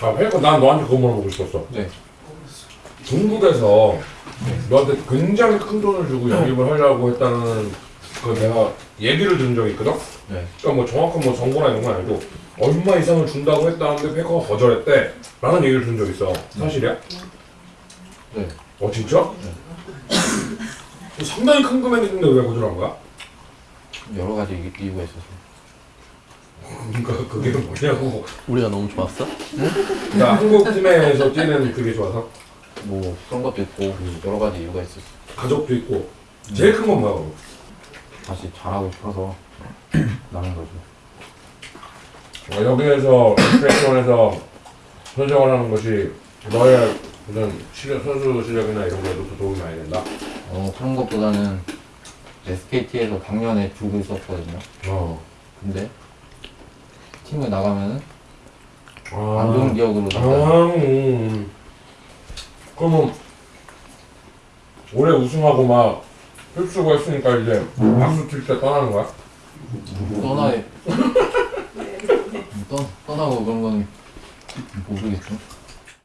아, 그러니까 난 너한테 그거 물어보고 싶었어. 네. 중국에서 너한테 굉장히 큰 돈을 주고 영입을 하려고 했다는 그 내가 얘기를 들은 적이 있거든? 네. 그러니까 뭐 정확한 뭐 정보나 이런 건 아니고 얼마 이상을 준다고 했다는데 페이커가 거절했대 라는 얘기를 들은 적 있어 사실이야? 네. 어 진짜? 상당히 큰 금액인데 왜 거절한 거야? 여러 가지 이- 이유가 있어서. 그러니까 그게 뭐냐고 우리가 너무 좋았어? 나 한국 팀에서 뛰는 그게 좋아서 뭐 그런 것도 있고 여러 가지 이유가 있어서. 가족도 있고 제일 큰 건 뭐야? 다시 잘하고 싶어서 나는 거죠. 어, 여기에서 스페이션에서 선정을 하는 것이 너의 무슨 실력, 선수 실력이나 이런 거에도 더 도움이 많이 된다. 어 그런 것보다는 SKT에서 작년에 두고 있었거든요. 어. 근데 팀을 나가면은 아. 안 좋은 기억으로 아, 남아요. 음. 그러면 올해 우승하고 막 흡수고 했으니까 이제 박수 칠때 떠나는 거야? 떠나에 떠, 떠나고 그런 건 모르겠죠.